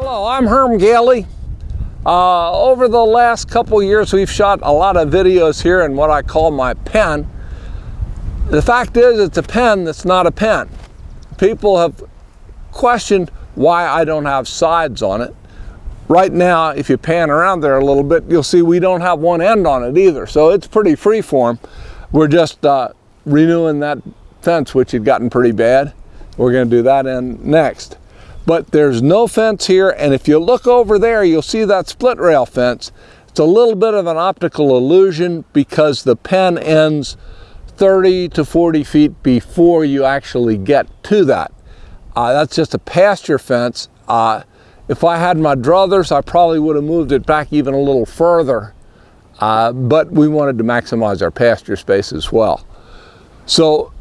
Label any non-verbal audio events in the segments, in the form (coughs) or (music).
Hello, I'm Herm Gailey. Uh, over the last couple years, we've shot a lot of videos here in what I call my pen. The fact is, it's a pen that's not a pen. People have questioned why I don't have sides on it. Right now, if you pan around there a little bit, you'll see we don't have one end on it either. So it's pretty freeform. We're just uh, renewing that fence, which had gotten pretty bad. We're gonna do that in next. But there's no fence here, and if you look over there, you'll see that split rail fence. It's a little bit of an optical illusion because the pen ends 30 to 40 feet before you actually get to that. Uh, that's just a pasture fence. Uh, if I had my druthers, I probably would have moved it back even a little further, uh, but we wanted to maximize our pasture space as well. So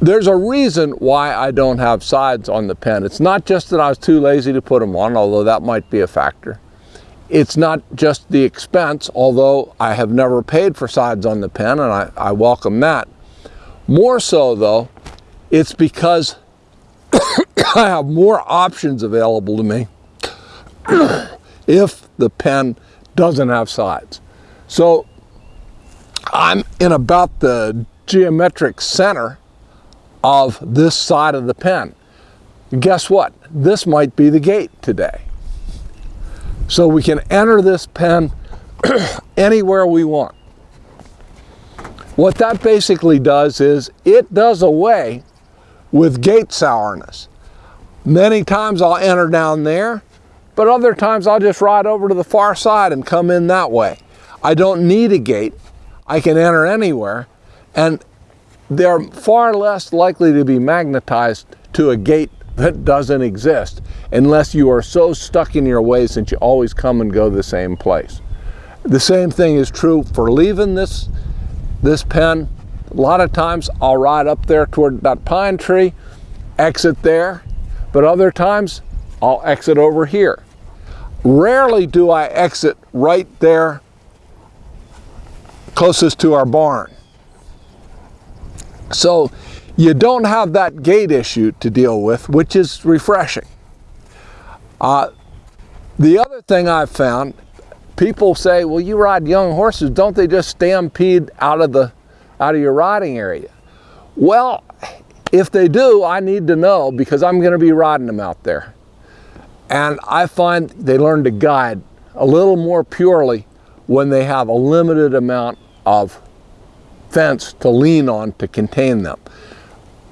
there's a reason why I don't have sides on the pen. It's not just that I was too lazy to put them on, although that might be a factor. It's not just the expense, although I have never paid for sides on the pen and I, I welcome that. More so though, it's because (coughs) I have more options available to me (coughs) if the pen doesn't have sides. So I'm in about the geometric center of this side of the pen. Guess what? This might be the gate today. So we can enter this pen (clears throat) anywhere we want. What that basically does is it does away with gate sourness. Many times I'll enter down there, but other times I'll just ride over to the far side and come in that way. I don't need a gate. I can enter anywhere. And they're far less likely to be magnetized to a gate that doesn't exist unless you are so stuck in your ways that you always come and go the same place. The same thing is true for leaving this, this pen. A lot of times I'll ride up there toward that pine tree, exit there, but other times I'll exit over here. Rarely do I exit right there closest to our barn. So you don't have that gate issue to deal with, which is refreshing. Uh, the other thing I've found, people say, well, you ride young horses, don't they just stampede out of the out of your riding area? Well, if they do, I need to know because I'm going to be riding them out there. And I find they learn to guide a little more purely when they have a limited amount of fence to lean on to contain them.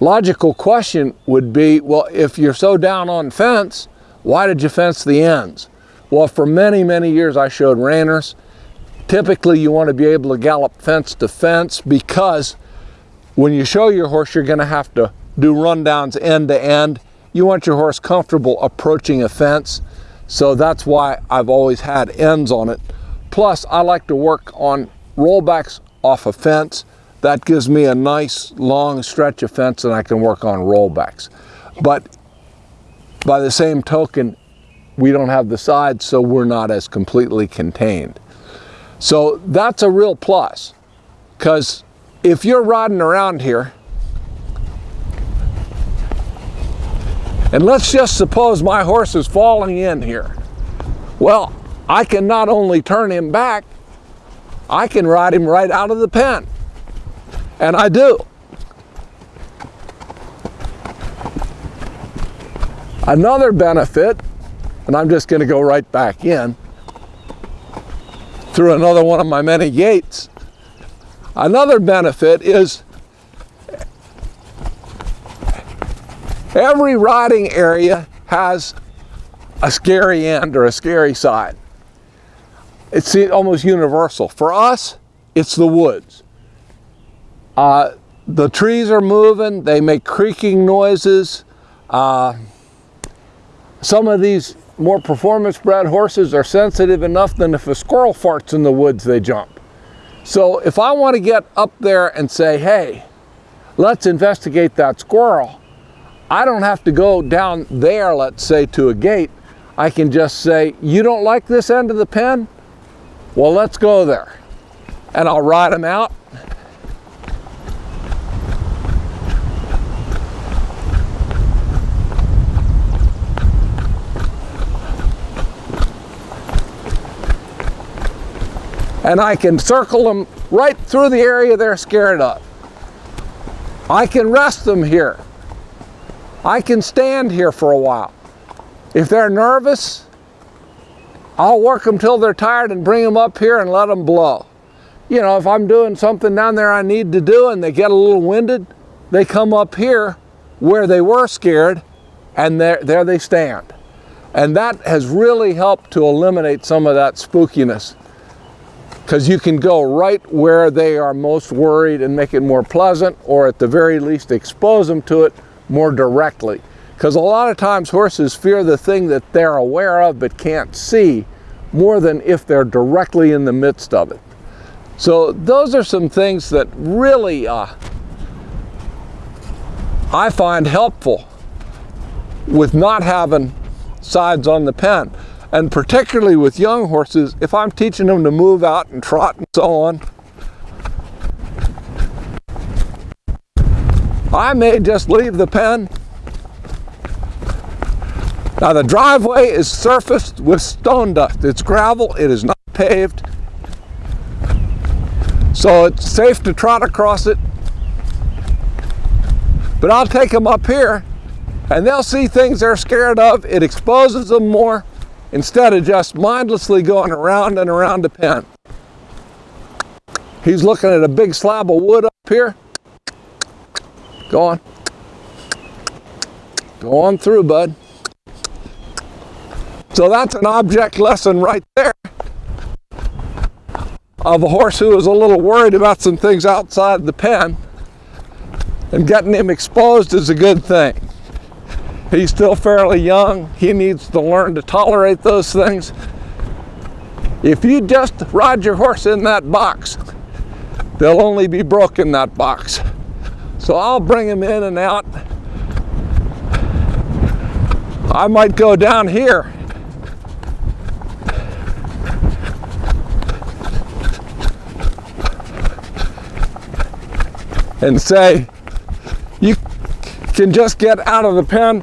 Logical question would be, well, if you're so down on fence, why did you fence the ends? Well, for many, many years I showed reiners. Typically you want to be able to gallop fence to fence because when you show your horse, you're going to have to do rundowns end to end. You want your horse comfortable approaching a fence. So that's why I've always had ends on it. Plus, I like to work on rollbacks off a fence. That gives me a nice long stretch of fence and I can work on rollbacks. But by the same token, we don't have the sides, so we're not as completely contained. So that's a real plus because if you're riding around here, and let's just suppose my horse is falling in here. Well, I can not only turn him back, I can ride him right out of the pen. And I do. Another benefit, and I'm just going to go right back in through another one of my many gates, Another benefit is every riding area has a scary end or a scary side. It's almost universal. For us, it's the woods. Uh, the trees are moving, they make creaking noises. Uh, some of these more performance bred horses are sensitive enough that if a squirrel farts in the woods, they jump. So if I want to get up there and say, hey, let's investigate that squirrel, I don't have to go down there, let's say, to a gate. I can just say, you don't like this end of the pen? Well, let's go there. And I'll ride them out. And I can circle them right through the area they're scared of. I can rest them here. I can stand here for a while. If they're nervous, I'll work them till they're tired and bring them up here and let them blow. You know, if I'm doing something down there I need to do and they get a little winded, they come up here where they were scared and there, there they stand. And that has really helped to eliminate some of that spookiness because you can go right where they are most worried and make it more pleasant or at the very least expose them to it more directly. Because a lot of times horses fear the thing that they're aware of but can't see more than if they're directly in the midst of it. So those are some things that really uh, I find helpful with not having sides on the pen. And particularly with young horses, if I'm teaching them to move out and trot and so on, I may just leave the pen. Now the driveway is surfaced with stone dust. It's gravel, it is not paved. So it's safe to trot across it. But I'll take them up here and they'll see things they're scared of. It exposes them more instead of just mindlessly going around and around the pen. He's looking at a big slab of wood up here. Go on. Go on through, bud. So that's an object lesson right there of a horse who is a little worried about some things outside the pen and getting him exposed is a good thing. He's still fairly young. He needs to learn to tolerate those things. If you just ride your horse in that box, they'll only be broke in that box. So I'll bring him in and out. I might go down here and say, you can just get out of the pen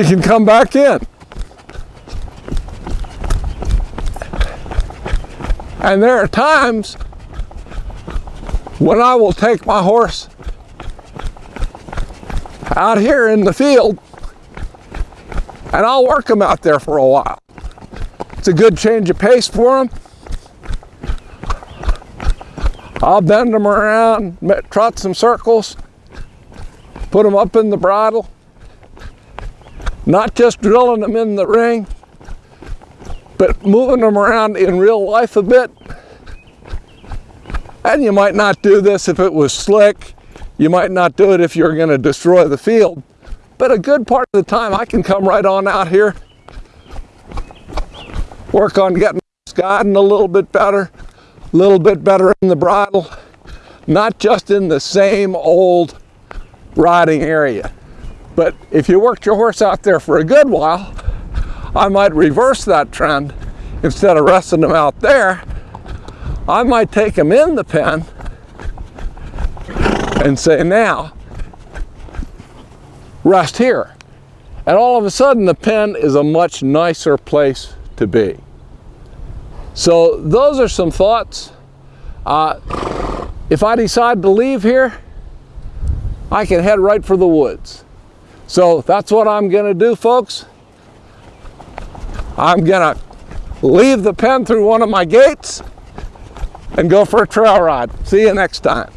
you can come back in. And there are times when I will take my horse out here in the field and I'll work them out there for a while. It's a good change of pace for them. I'll bend them around, trot some circles, put them up in the bridle, not just drilling them in the ring, but moving them around in real life a bit. And you might not do this if it was slick. You might not do it if you're going to destroy the field. But a good part of the time, I can come right on out here, work on getting guiding a little bit better, a little bit better in the bridle, not just in the same old riding area. But if you worked your horse out there for a good while, I might reverse that trend. Instead of resting them out there, I might take them in the pen and say, now, rest here. And all of a sudden, the pen is a much nicer place to be. So those are some thoughts. Uh, if I decide to leave here, I can head right for the woods. So that's what I'm going to do, folks. I'm going to leave the pen through one of my gates and go for a trail ride. See you next time.